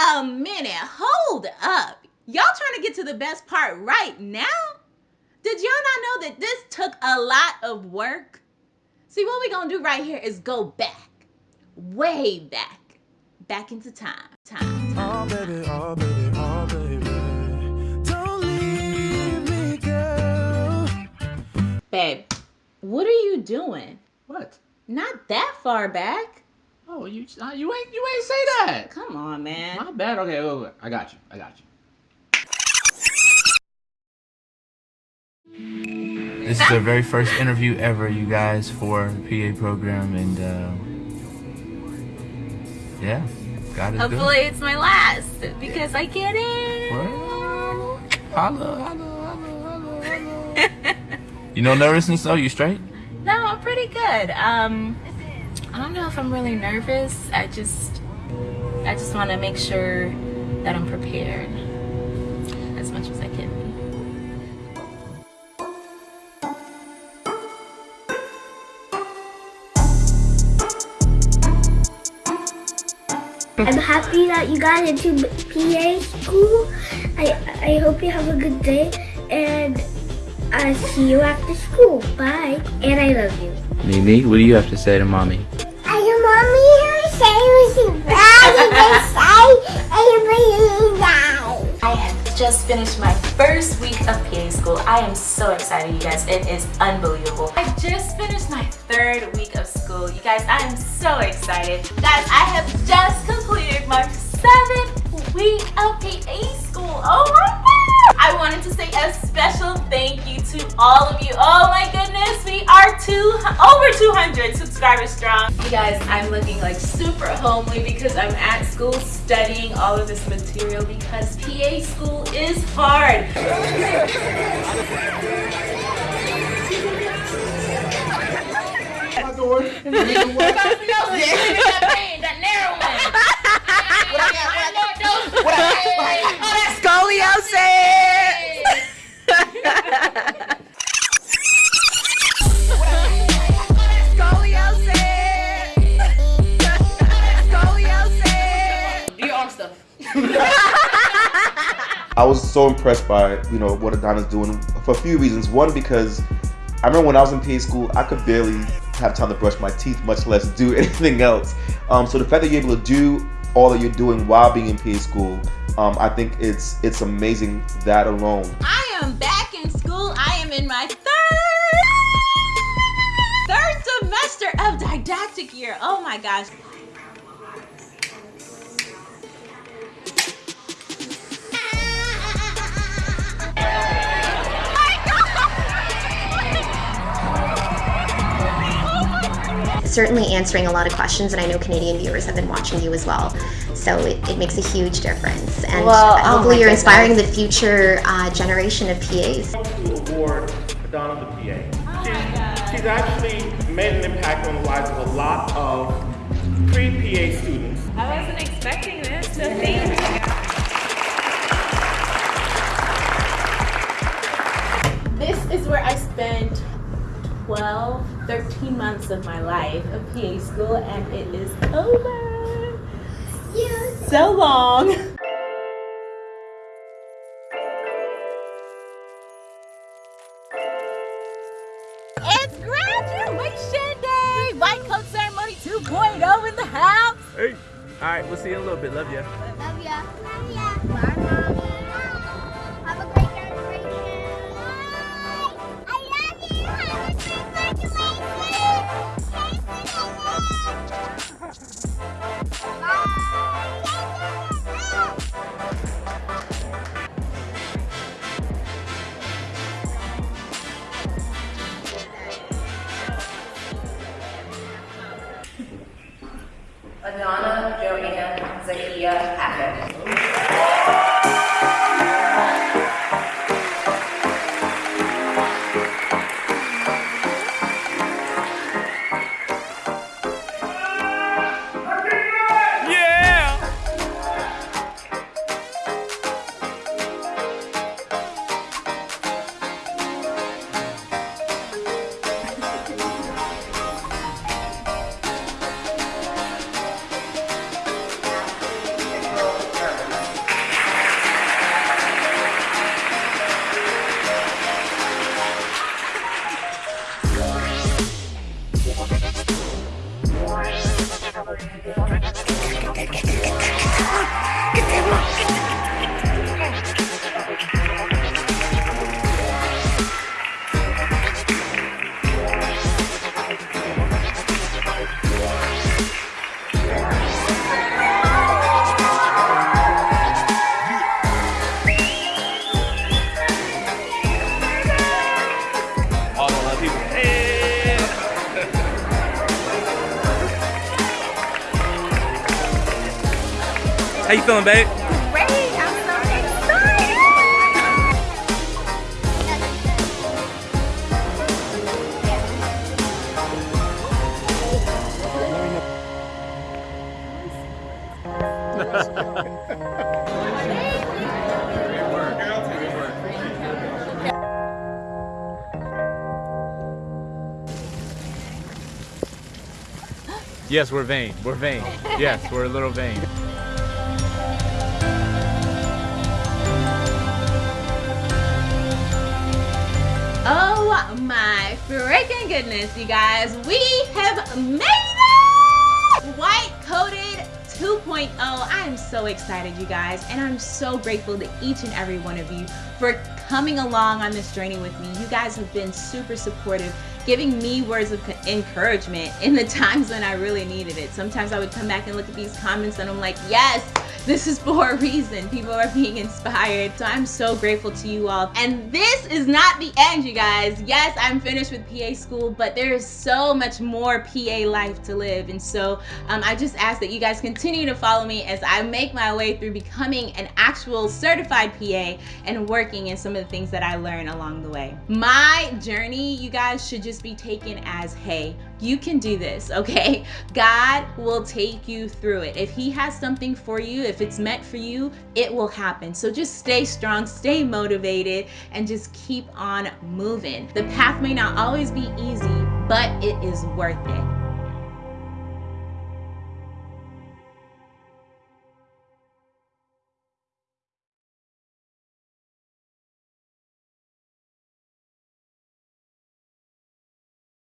a minute. Hold up. Y'all trying to get to the best part right now? Did y'all not know that this took a lot of work? See, what we gonna do right here is go back, way back, back into time, time, time. Oh, baby, oh, baby, oh, baby. Don't leave me, girl. Babe, what are you doing? What? Not that far back. Oh, you uh, you ain't you ain't say that. Come on, man. My bad. Okay, wait, wait. I got you. I got you. This is the very first interview ever, you guys, for the PA program, and uh, yeah, God is Hopefully good. it's my last because I get it. Well, holla, holla, holla, holla, you know nervousness though? You straight? No, I'm pretty good. Um, I don't know if I'm really nervous. I just, I just want to make sure that I'm prepared as much as I can be. I'm happy that you got into PA school. I I hope you have a good day and I'll see you after school. Bye. And I love you. Mimi, what do you have to say to mommy I have just finished my first week of PA school. I am so excited, you guys. It is unbelievable. I just finished my third week of school. You guys, I am so excited. Guys, I have just completed my seventh week of PA school. Oh my god! I wanted to say a special thank you to all of you. Oh my goodness, we are two over 200 subscribers strong. You guys, I'm looking like super homely because I'm at school studying all of this material because PA school is hard. I was so impressed by you know what Adana's doing for a few reasons. One because I remember when I was in PA school, I could barely have time to brush my teeth, much less do anything else. Um, so the fact that you're able to do all that you're doing while being in PA school, um, I think it's it's amazing that alone. I am back in school. I am in my third third semester of didactic year. Oh my gosh. Certainly answering a lot of questions, and I know Canadian viewers have been watching you as well. So it, it makes a huge difference. And well, oh hopefully you're goodness. inspiring the future uh, generation of PAs. To award Adana the PA. She's, she's actually made an impact on the lives of a lot of pre-PA students. I wasn't expecting this, so thank you. This is where I spent 12, 13 months of my life of PA school and it is over. Yeah. So long. It's graduation day! White coat ceremony 2.0 in the house! Hey! Alright, we'll see you in a little bit. Love ya. Love ya. Love ya. Bye, Mommy. Adana Joanne Zakia Hackett. Get that monkey! get. Feeling, babe? Great, I'm so excited. Yes, we're vain. We're vain. Yes, we're a little vain. My freaking goodness, you guys. We have made it! White coated 2.0. I am so excited, you guys, and I'm so grateful to each and every one of you for coming along on this journey with me. You guys have been super supportive, giving me words of encouragement in the times when I really needed it. Sometimes I would come back and look at these comments and I'm like, yes, this is for a reason. People are being inspired. So I'm so grateful to you all. And this is not the end, you guys. Yes, I'm finished with PA school, but there is so much more PA life to live. And so um, I just ask that you guys continue to follow me as I make my way through becoming an actual certified PA and working in some of the things that I learn along the way. My journey, you guys, should just be taken as, hey, you can do this, okay? God will take you through it. If He has something for you, if it's meant for you, it will happen. So just stay strong, stay motivated, and just keep on moving. The path may not always be easy, but it is worth it.